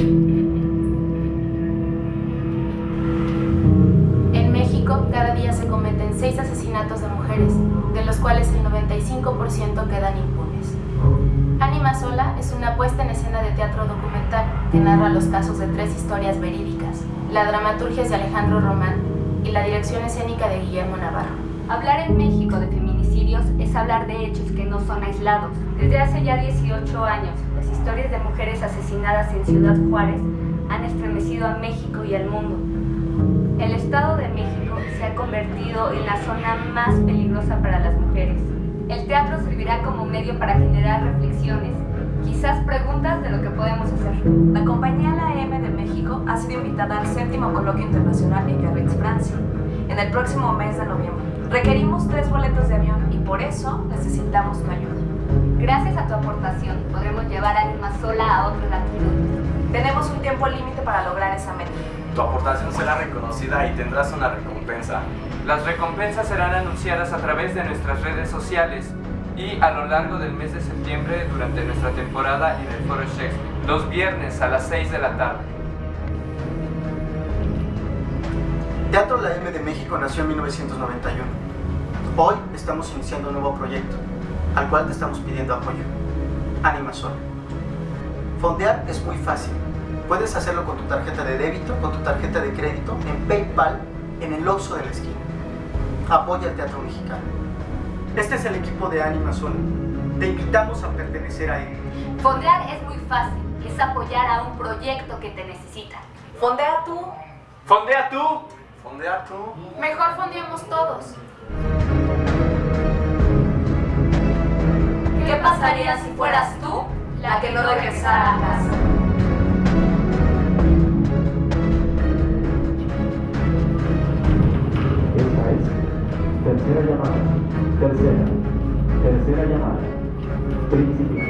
En México, cada día se cometen 6 asesinatos de mujeres, de los cuales el 95% quedan impunes. Ánima Sola es una puesta en escena de teatro documental que narra los casos de tres historias verídicas. La dramaturgia es de Alejandro Román y la dirección escénica de Guillermo Navarro. Hablar en México de feminismo feminicidios es hablar de hechos que no son aislados. Desde hace ya 18 años, las historias de mujeres asesinadas en Ciudad Juárez han estremecido a México y al mundo. El Estado de México se ha convertido en la zona más peligrosa para las mujeres. El teatro servirá como medio para generar reflexiones, quizás preguntas de lo que podemos hacer. La compañía La M de México ha sido invitada al séptimo coloquio internacional en Biarritz, Francia, en el próximo mes de noviembre. Requerimos tres boletos de avión y por eso necesitamos tu ayuda. Gracias a tu aportación podremos llevar a Anima Sola a otras latitudes. Tenemos un tiempo límite para lograr esa meta. Tu aportación será reconocida y tendrás una recompensa. Las recompensas serán anunciadas a través de nuestras redes sociales y a lo largo del mes de septiembre durante nuestra temporada en el Foro Shakespeare, los viernes a las 6 de la tarde. Teatro La M de México nació en 1991. Hoy estamos iniciando un nuevo proyecto, al cual te estamos pidiendo apoyo. Anima Sol. Fondear es muy fácil. Puedes hacerlo con tu tarjeta de débito, con tu tarjeta de crédito, en PayPal, en el Oxxo de la esquina. Apoya el teatro mexicano. Este es el equipo de Anima Sol. Te invitamos a pertenecer a él. Fondear es muy fácil, es apoyar a un proyecto que te necesita. Fondea tú. ¡Fondea tú! Fondea tú. Mejor fondeamos todos. ¿Qué pasaría si fueras tú la que no regresara a casa? Esta es tercera llamada. Tercera. Tercera llamada. Principio.